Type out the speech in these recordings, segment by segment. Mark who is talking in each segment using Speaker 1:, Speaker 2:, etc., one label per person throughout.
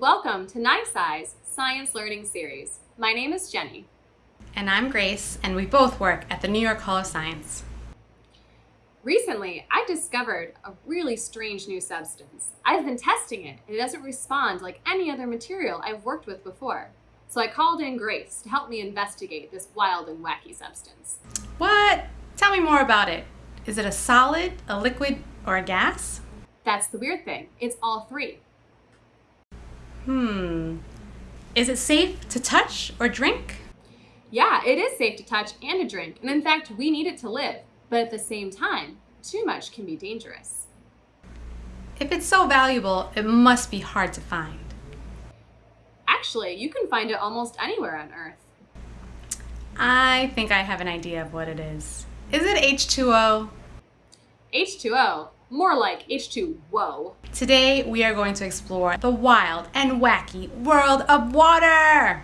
Speaker 1: and welcome to NYSCI's Science Learning Series. My name is Jenny.
Speaker 2: And I'm Grace, and we both work at the New York Hall of Science.
Speaker 1: Recently, I discovered a really strange new substance. I've been testing it, and it doesn't respond like any other material I've worked with before. So I called in Grace to help me investigate this wild and wacky substance.
Speaker 2: What? Tell me more about it. Is it a solid, a liquid, or a gas?
Speaker 1: That's the weird thing. It's all three.
Speaker 2: Hmm. Is it safe to touch or drink?
Speaker 1: Yeah, it is safe to touch and to drink, and in fact, we need it to live. But at the same time, too much can be dangerous.
Speaker 2: If it's so valuable, it must be hard to find.
Speaker 1: Actually, you can find it almost anywhere on Earth.
Speaker 2: I think I have an idea of what it is. Is it H2O?
Speaker 1: H2O, more like H2 whoa.
Speaker 2: Today we are going to explore the wild and wacky world of water.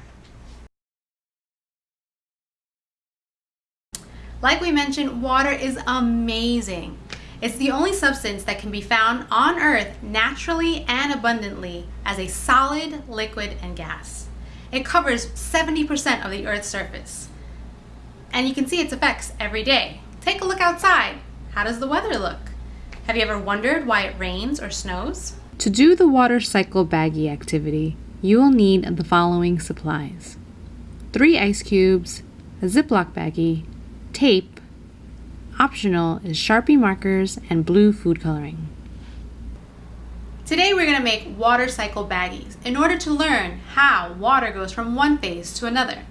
Speaker 2: Like we mentioned, water is amazing. It's the only substance that can be found on Earth naturally and abundantly as a solid, liquid, and gas. It covers 70% of the Earth's surface. And you can see its effects every day. Take a look outside. How does the weather look? Have you ever wondered why it rains or snows?
Speaker 3: To do the water cycle baggie activity, you will need the following supplies. Three ice cubes, a Ziploc baggie, tape, optional is Sharpie markers and blue food coloring.
Speaker 2: Today we're going to make water cycle baggies in order to learn how water goes from one phase to another.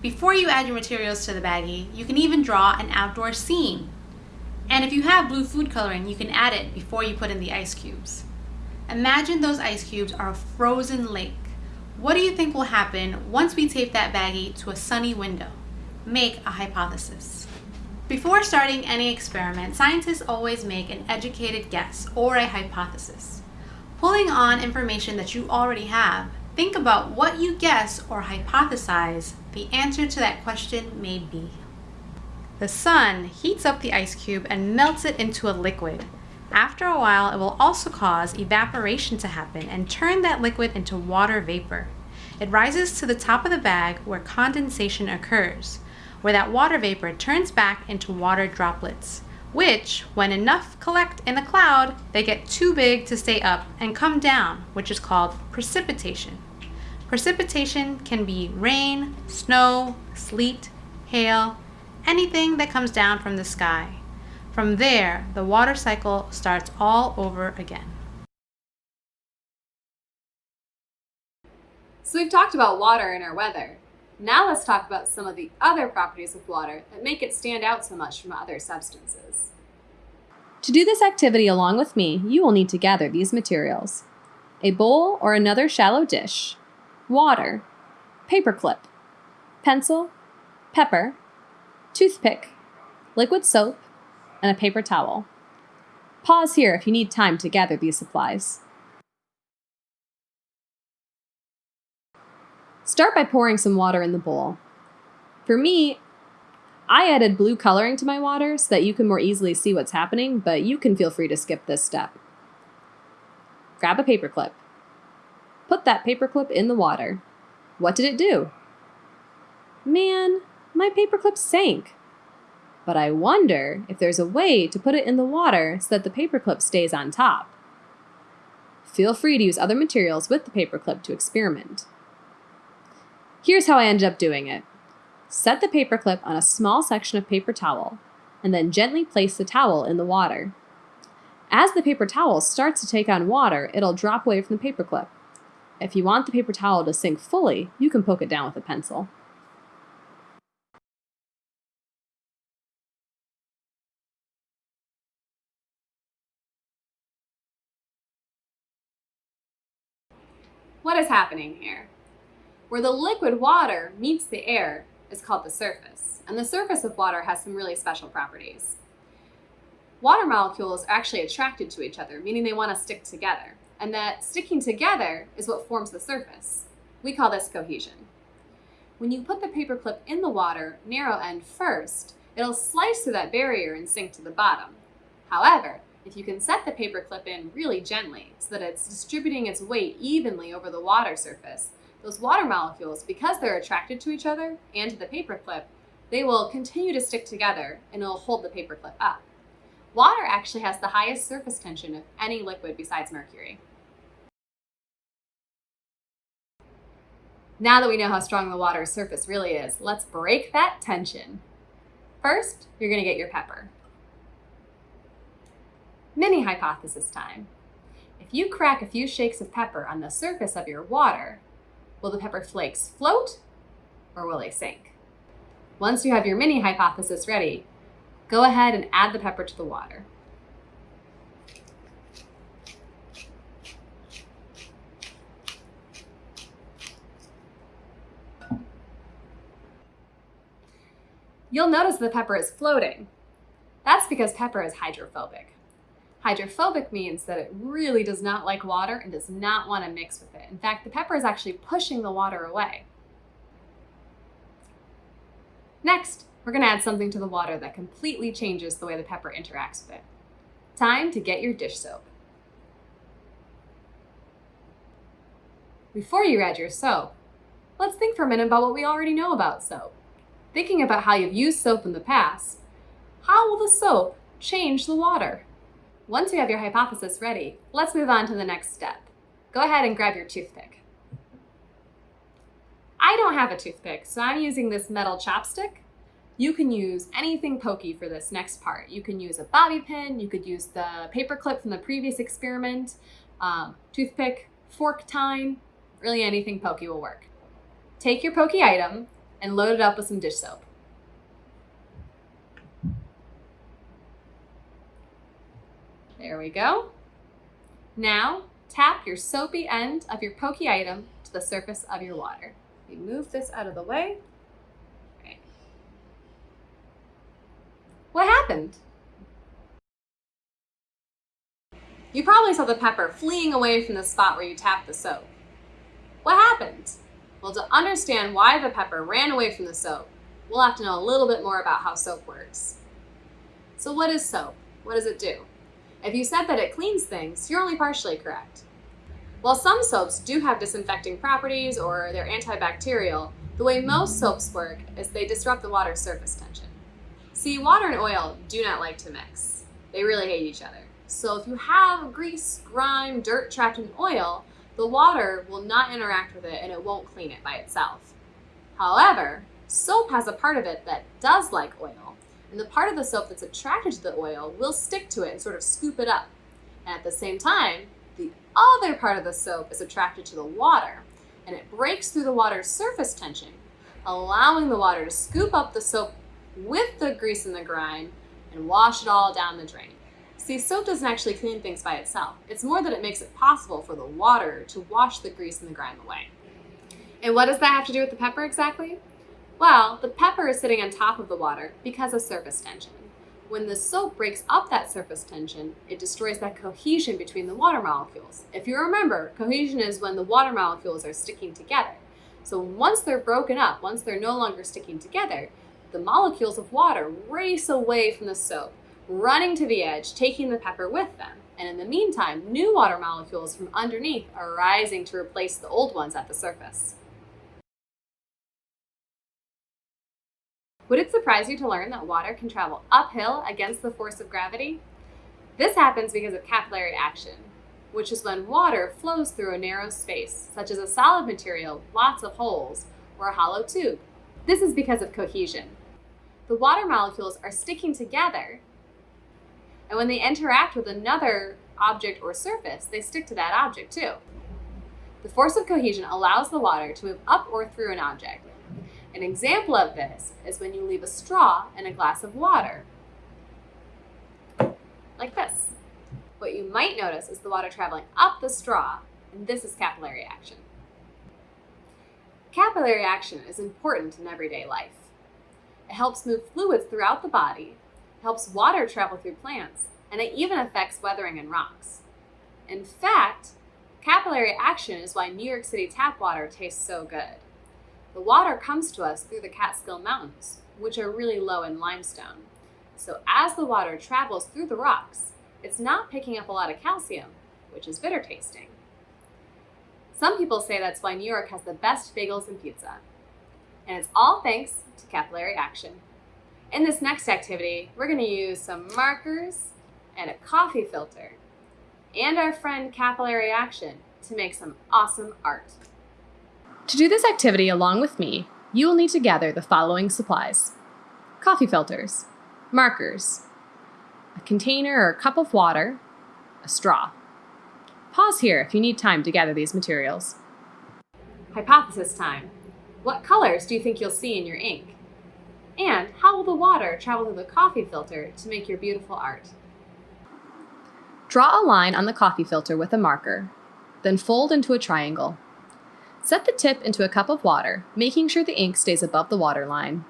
Speaker 2: Before you add your materials to the baggie, you can even draw an outdoor scene and if you have blue food coloring, you can add it before you put in the ice cubes. Imagine those ice cubes are a frozen lake. What do you think will happen once we tape that baggie to a sunny window? Make a hypothesis. Before starting any experiment, scientists always make an educated guess or a hypothesis. Pulling on information that you already have, think about what you guess or hypothesize the answer to that question may be. The sun heats up the ice cube and melts it into a liquid. After a while, it will also cause evaporation to happen and turn that liquid into water vapor. It rises to the top of the bag where condensation occurs, where that water vapor turns back into water droplets, which, when enough collect in a cloud, they get too big to stay up and come down, which is called precipitation. Precipitation can be rain, snow, sleet, hail, anything that comes down from the sky. From there, the water cycle starts all over again.
Speaker 1: So we've talked about water and our weather. Now let's talk about some of the other properties of water that make it stand out so much from other substances. To do this activity along with me, you will need to gather these materials. A bowl or another shallow dish, water, paperclip, pencil, pepper, toothpick, liquid soap, and a paper towel. Pause here if you need time to gather these supplies. Start by pouring some water in the bowl. For me, I added blue coloring to my water so that you can more easily see what's happening, but you can feel free to skip this step. Grab a paperclip. Put that paperclip in the water. What did it do? Man, my paperclip sank. But I wonder if there's a way to put it in the water so that the paperclip stays on top. Feel free to use other materials with the paperclip to experiment. Here's how I ended up doing it. Set the paperclip on a small section of paper towel, and then gently place the towel in the water. As the paper towel starts to take on water, it'll drop away from the paperclip. If you want the paper towel to sink fully, you can poke it down with a pencil. What is happening here? Where the liquid water meets the air is called the surface, and the surface of water has some really special properties. Water molecules are actually attracted to each other, meaning they want to stick together, and that sticking together is what forms the surface. We call this cohesion. When you put the paperclip in the water, narrow end first, it'll slice through that barrier and sink to the bottom. However, if you can set the paper clip in really gently so that it's distributing its weight evenly over the water surface, those water molecules, because they're attracted to each other and to the paper clip, they will continue to stick together and it'll hold the paper clip up. Water actually has the highest surface tension of any liquid besides mercury. Now that we know how strong the water's surface really is, let's break that tension. First, you're gonna get your pepper. Mini hypothesis time. If you crack a few shakes of pepper on the surface of your water, will the pepper flakes float or will they sink? Once you have your mini hypothesis ready, go ahead and add the pepper to the water. You'll notice the pepper is floating. That's because pepper is hydrophobic. Hydrophobic means that it really does not like water and does not want to mix with it. In fact, the pepper is actually pushing the water away. Next, we're going to add something to the water that completely changes the way the pepper interacts with it. Time to get your dish soap. Before you add your soap, let's think for a minute about what we already know about soap. Thinking about how you've used soap in the past, how will the soap change the water? Once you have your hypothesis ready, let's move on to the next step. Go ahead and grab your toothpick. I don't have a toothpick, so I'm using this metal chopstick. You can use anything pokey for this next part. You can use a bobby pin, you could use the paper clip from the previous experiment, um, toothpick, fork tine, really anything pokey will work. Take your pokey item and load it up with some dish soap. There we go. Now, tap your soapy end of your pokey item to the surface of your water. We move this out of the way. Right. What happened? You probably saw the pepper fleeing away from the spot where you tapped the soap. What happened? Well, to understand why the pepper ran away from the soap, we'll have to know a little bit more about how soap works. So what is soap? What does it do? If you said that it cleans things, you're only partially correct. While some soaps do have disinfecting properties or they're antibacterial, the way most soaps work is they disrupt the water's surface tension. See, water and oil do not like to mix. They really hate each other. So if you have grease, grime, dirt trapped in oil, the water will not interact with it and it won't clean it by itself. However, soap has a part of it that does like oil, and the part of the soap that's attracted to the oil will stick to it and sort of scoop it up. And at the same time, the other part of the soap is attracted to the water and it breaks through the water's surface tension, allowing the water to scoop up the soap with the grease and the grime and wash it all down the drain. See, soap doesn't actually clean things by itself. It's more that it makes it possible for the water to wash the grease and the grime away. And what does that have to do with the pepper exactly? Well, the pepper is sitting on top of the water because of surface tension. When the soap breaks up that surface tension, it destroys that cohesion between the water molecules. If you remember, cohesion is when the water molecules are sticking together. So once they're broken up, once they're no longer sticking together, the molecules of water race away from the soap, running to the edge, taking the pepper with them. And in the meantime, new water molecules from underneath are rising to replace the old ones at the surface. Would it surprise you to learn that water can travel uphill against the force of gravity? This happens because of capillary action, which is when water flows through a narrow space, such as a solid material, lots of holes, or a hollow tube. This is because of cohesion. The water molecules are sticking together, and when they interact with another object or surface, they stick to that object too. The force of cohesion allows the water to move up or through an object, an example of this is when you leave a straw in a glass of water, like this. What you might notice is the water traveling up the straw, and this is capillary action. Capillary action is important in everyday life. It helps move fluids throughout the body, helps water travel through plants, and it even affects weathering in rocks. In fact, capillary action is why New York City tap water tastes so good. The water comes to us through the Catskill Mountains, which are really low in limestone. So as the water travels through the rocks, it's not picking up a lot of calcium, which is bitter tasting. Some people say that's why New York has the best bagels and pizza. And it's all thanks to capillary action. In this next activity, we're going to use some markers and a coffee filter and our friend capillary action to make some awesome art. To do this activity along with me, you will need to gather the following supplies. Coffee filters, markers, a container or cup of water, a straw. Pause here if you need time to gather these materials. Hypothesis time. What colors do you think you'll see in your ink? And how will the water travel through the coffee filter to make your beautiful art? Draw a line on the coffee filter with a marker, then fold into a triangle. Set the tip into a cup of water, making sure the ink stays above the water line.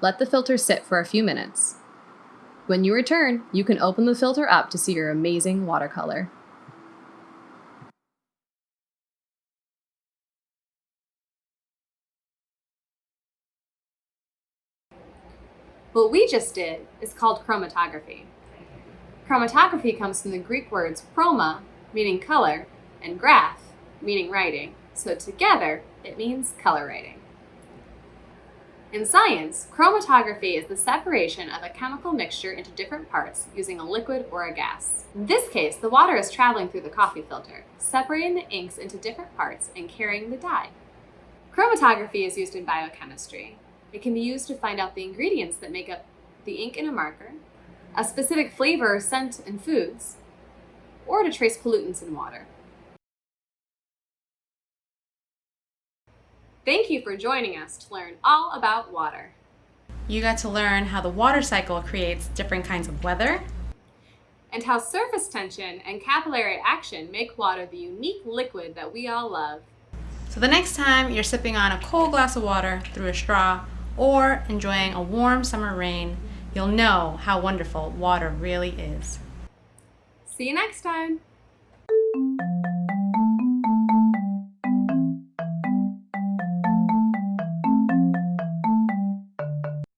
Speaker 1: Let the filter sit for a few minutes. When you return, you can open the filter up to see your amazing watercolor. What we just did is called chromatography. Chromatography comes from the Greek words chroma, meaning color, and graph, meaning writing. So together, it means color writing. In science, chromatography is the separation of a chemical mixture into different parts using a liquid or a gas. In this case, the water is traveling through the coffee filter, separating the inks into different parts and carrying the dye. Chromatography is used in biochemistry. It can be used to find out the ingredients that make up the ink in a marker, a specific flavor or scent in foods, or to trace pollutants in water. Thank you for joining us to learn all about water.
Speaker 2: You got to learn how the water cycle creates different kinds of weather,
Speaker 1: and how surface tension and capillary action make water the unique liquid that we all love.
Speaker 2: So the next time you're sipping on a cold glass of water through a straw or enjoying a warm summer rain, you'll know how wonderful water really is.
Speaker 1: See you next time.